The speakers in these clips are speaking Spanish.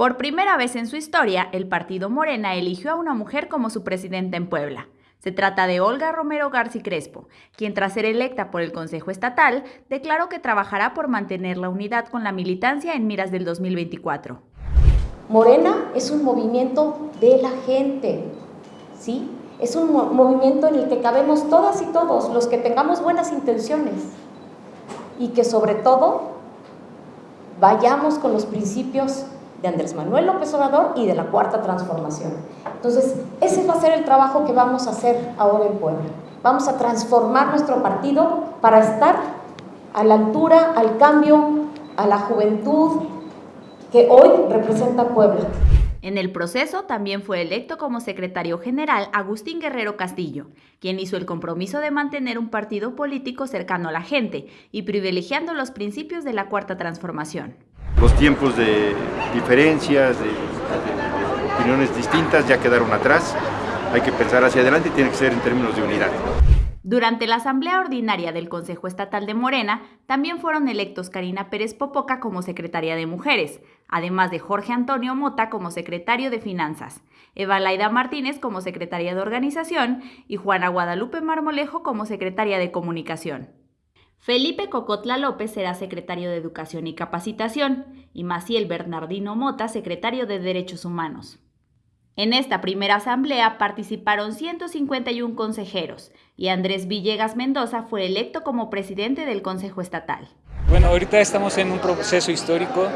Por primera vez en su historia, el partido Morena eligió a una mujer como su presidenta en Puebla. Se trata de Olga Romero García Crespo, quien tras ser electa por el Consejo Estatal, declaró que trabajará por mantener la unidad con la militancia en miras del 2024. Morena es un movimiento de la gente, ¿sí? Es un movimiento en el que cabemos todas y todos, los que tengamos buenas intenciones y que sobre todo vayamos con los principios de Andrés Manuel López Obrador y de la Cuarta Transformación. Entonces, ese va a ser el trabajo que vamos a hacer ahora en Puebla. Vamos a transformar nuestro partido para estar a la altura, al cambio, a la juventud que hoy representa Puebla. En el proceso también fue electo como secretario general Agustín Guerrero Castillo, quien hizo el compromiso de mantener un partido político cercano a la gente y privilegiando los principios de la Cuarta Transformación. Los tiempos de diferencias, de, opiniones distintas ya quedaron atrás, hay que pensar hacia adelante y tiene que ser en términos de unidad. Durante la Asamblea Ordinaria del Consejo Estatal de Morena, también fueron electos Karina Pérez Popoca como secretaria de Mujeres, además de Jorge Antonio Mota como secretario de Finanzas, Eva Laida Martínez como secretaria de Organización y Juana Guadalupe Marmolejo como secretaria de Comunicación. Felipe Cocotla López será secretario de Educación y Capacitación y Maciel Bernardino Mota secretario de Derechos Humanos. En esta primera asamblea participaron 151 consejeros y Andrés Villegas Mendoza fue electo como presidente del Consejo Estatal. Bueno, ahorita estamos en un proceso histórico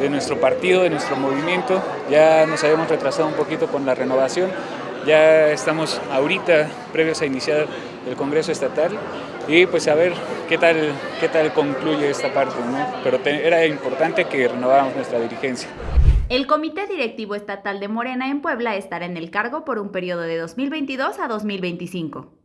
de nuestro partido, de nuestro movimiento. Ya nos habíamos retrasado un poquito con la renovación. Ya estamos ahorita previos a iniciar el Congreso Estatal y pues a ver qué tal, qué tal concluye esta parte. ¿no? Pero era importante que renováramos nuestra dirigencia. El Comité Directivo Estatal de Morena en Puebla estará en el cargo por un periodo de 2022 a 2025.